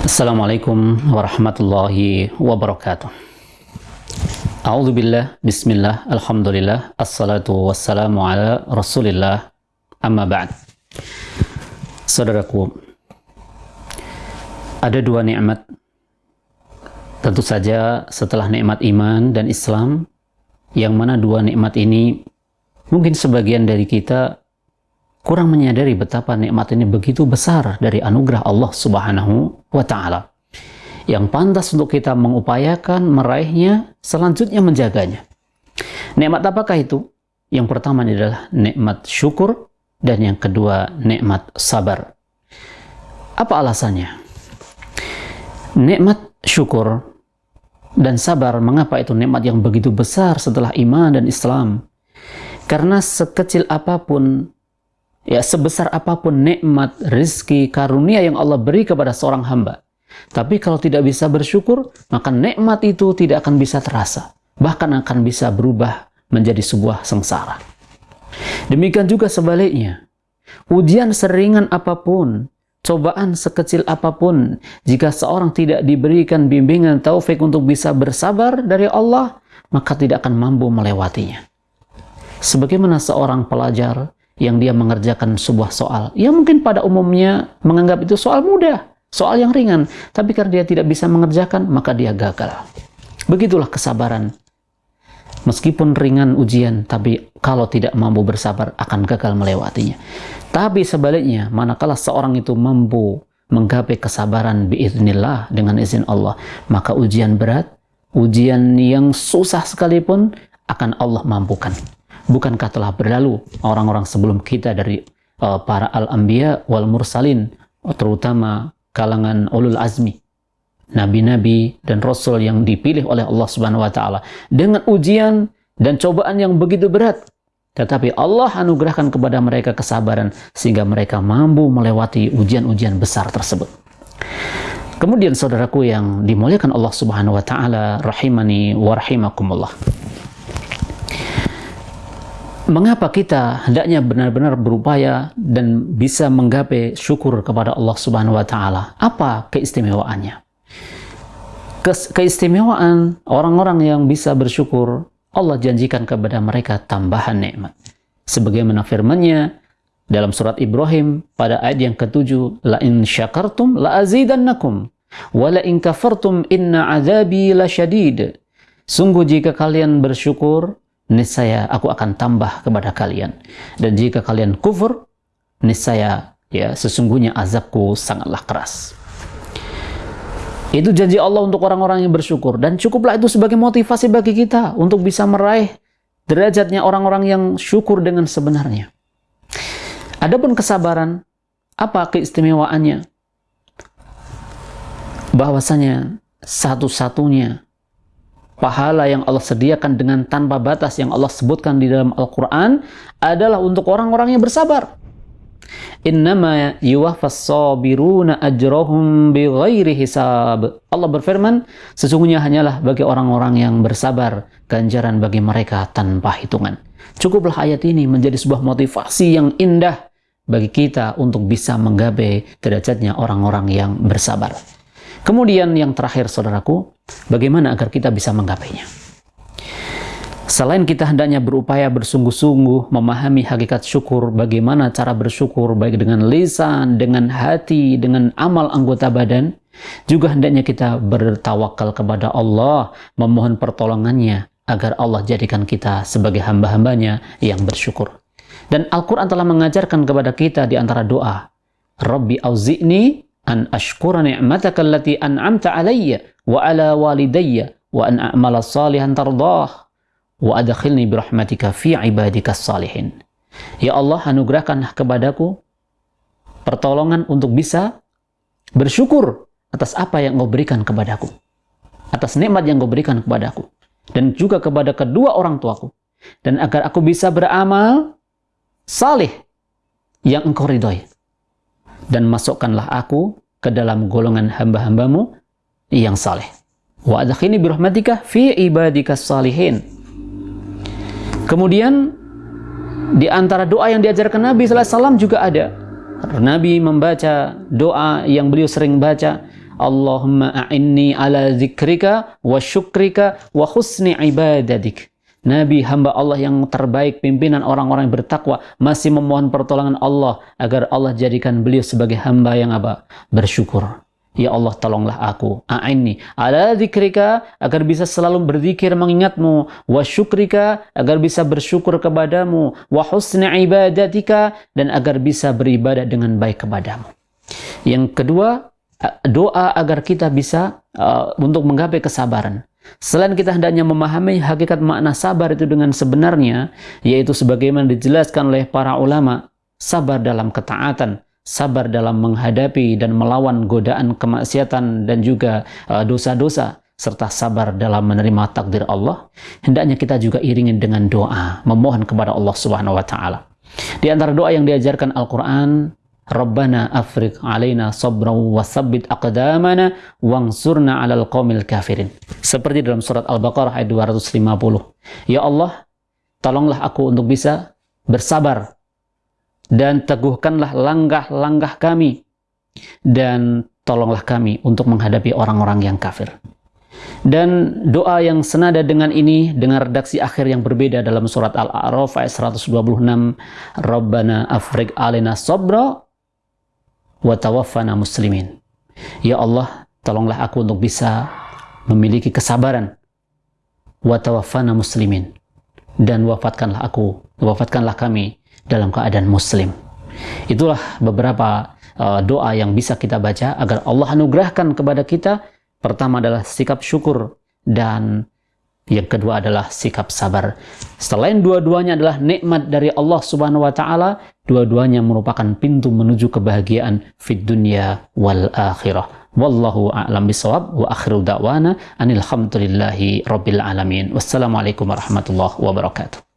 Assalamualaikum warahmatullahi wabarakatuh. A'udzu billah, bismillah, alhamdulillah, assalatu wassalamu ala rasulillah, amma ba'd. Saudaraku, ada dua nikmat. Tentu saja setelah nikmat iman dan Islam, yang mana dua nikmat ini mungkin sebagian dari kita kurang menyadari betapa nikmat ini begitu besar dari anugerah Allah Subhanahu wa taala. Yang pantas untuk kita mengupayakan meraihnya, selanjutnya menjaganya. Nikmat apakah itu? Yang pertama adalah nikmat syukur dan yang kedua nikmat sabar. Apa alasannya? Nikmat syukur dan sabar, mengapa itu nikmat yang begitu besar setelah iman dan Islam? Karena sekecil apa pun ya sebesar apa pun nikmat, rizki, karunia yang Allah beri kepada seorang hamba. Tapi kalau tidak bisa bersyukur, maka nikmat itu tidak akan bisa terasa. Bahkan akan bisa berubah menjadi sebuah sengsara. Demikian juga sebaliknya. Ujian seringan apa pun, cobaan sekecil apa pun, jika seorang tidak diberikan bimbingan taufik untuk bisa bersabar dari Allah, maka tidak akan mampu melewatinya. Sebagaimana seorang pelajar yang dia mengerjakan sebuah soal yang mungkin pada umumnya menganggap itu soal mudah, soal yang ringan, tapi karena dia tidak bisa mengerjakan, maka dia gagal. Begitulah kesabaran. Meskipun ringan ujian, tapi kalau tidak mampu bersabar akan gagal melewatinya. Tapi sebaliknya, manakala seorang itu mampu menggapai kesabaran biiznillah dengan izin Allah, maka ujian berat, ujian yang susah sekalipun akan Allah mampukan. Bukankah telah berlalu orang-orang sebelum kita dari uh, para al-anbiya wal mursalin, terutama kalangan ulul azmi, nabi-nabi dan rasul yang dipilih oleh Allah Subhanahu wa taala dengan ujian dan cobaan yang begitu berat. Tetapi Allah anugerahkan kepada mereka kesabaran sehingga mereka mampu melewati ujian-ujian besar tersebut. Kemudian saudaraku yang dimuliakan Allah Subhanahu wa taala rahimani wa rahimakumullah mengapa kita hendaknya benar-benar berupaya dan bisa menggapai syukur kepada Allah Subhanahu wa taala? Apa keistimewaannya? keistimewaan orang-orang yang bisa bersyukur, Allah janjikan kepada mereka tambahan nikmat. Sebagaimana firman-Nya dalam surat Ibrahim pada ayat yang ketujuh, la in syakartum la azidannakum wa la in kafartum inna azabi lasyadid. Sungguh jika kalian bersyukur, niscaya aku akan tambah kepada kalian. Dan jika kalian kufur, niscaya ya sesungguhnya azabku sangatlah keras. Itu janji Allah untuk orang-orang yang bersyukur dan cukuplah itu sebagai motivasi bagi kita untuk bisa meraih derajatnya orang-orang yang syukur dengan sebenarnya. Adapun kesabaran, apa keistimewaannya? Bahwasanya satu-satunya pahala yang Allah sediakan dengan tanpa batas yang Allah sebutkan di dalam Al-Quran adalah untuk orang-orang yang bersabar. Innama sabiruna hisab. Allah berfirman, sesungguhnya hanyalah bagi orang-orang yang bersabar ganjaran bagi mereka tanpa hitungan. Cukuplah ayat ini menjadi sebuah motivasi yang indah bagi kita untuk bisa menggapai derajatnya orang-orang yang bersabar. Kemudian yang terakhir saudaraku, bagaimana agar kita bisa menggapainya? Selain kita hendaknya berupaya bersungguh-sungguh memahami hakikat syukur, bagaimana cara bersyukur baik dengan lisan, dengan hati, dengan amal anggota badan, juga hendaknya kita bertawakal kepada Allah, memohon pertolongannya agar Allah jadikan kita sebagai hamba-hambanya yang bersyukur. Dan Al-Quran telah mengajarkan kepada kita di antara doa, Rabbi auzi'ni an ashkura ni'mataka allati an'amta alayya wa ala walidayya wa an a'mala salihan tardah wa adkhilni birahmatika fi ibadika salihin. Ya Allah, anugerahkan kepadaku pertolongan untuk bisa bersyukur atas apa yang Engkau berikan kepadaku. Atas nikmat yang Engkau berikan kepadaku. Dan juga kepada kedua orang tuaku. Dan agar aku bisa beramal salih yang Engkau ridhoi dan masukkanlah aku ke dalam golongan hamba-hambamu yang saleh. Wa adkhini birahmatika fi ibadika salihin. Kemudian di antara doa yang diajarkan Nabi SAW juga ada. Nabi membaca doa yang beliau sering baca. Allahumma a'inni ala zikrika wa syukrika wa husni ibadadik. Nabi hamba Allah yang terbaik, pimpinan orang-orang yang bertakwa, masih memohon pertolongan Allah agar Allah jadikan beliau sebagai hamba yang apa? Bersyukur. Ya Allah tolonglah aku. A'inni ala zikrika agar bisa selalu berzikir mengingatmu. Wa syukrika agar bisa bersyukur kepadamu. Wa husni ibadatika dan agar bisa beribadah dengan baik kepadamu. Yang kedua doa agar kita bisa uh, untuk menggapai kesabaran Selain kita hendaknya memahami hakikat makna sabar itu dengan sebenarnya, yaitu sebagaimana dijelaskan oleh para ulama, sabar dalam ketaatan, sabar dalam menghadapi dan melawan godaan kemaksiatan dan juga uh, dosa-dosa, serta sabar dalam menerima takdir Allah, hendaknya kita juga iringin dengan doa, memohon kepada Allah Subhanahu wa taala. Di antara doa yang diajarkan Al-Qur'an, Rabbana afriq alaina sabra wa sabbit aqdamana wangsurna 'alal qaumil kafirin. Seperti dalam surat Al-Baqarah ayat 250. Ya Allah, tolonglah aku untuk bisa bersabar dan teguhkanlah langkah-langkah kami dan tolonglah kami untuk menghadapi orang-orang yang kafir. Dan doa yang senada dengan ini dengan redaksi akhir yang berbeda dalam surat Al-A'raf ayat 126 Rabbana afrig alina sabra wa tawaffana muslimin. Ya Allah, tolonglah aku untuk bisa memiliki kesabaran wa tawaffana muslimin dan wafatkanlah aku, wafatkanlah kami dalam keadaan muslim. Itulah beberapa uh, doa yang bisa kita baca agar Allah anugerahkan kepada kita. Pertama adalah sikap syukur dan yang kedua adalah sikap sabar. Selain dua-duanya adalah nikmat dari Allah Subhanahu wa taala, dua-duanya merupakan pintu menuju kebahagiaan fid dunya wal akhirah. Wallahu a'lam bisawab wa akhiru da'wana anil hamdulillahi rabbil alamin. Wassalamualaikum warahmatullahi wabarakatuh.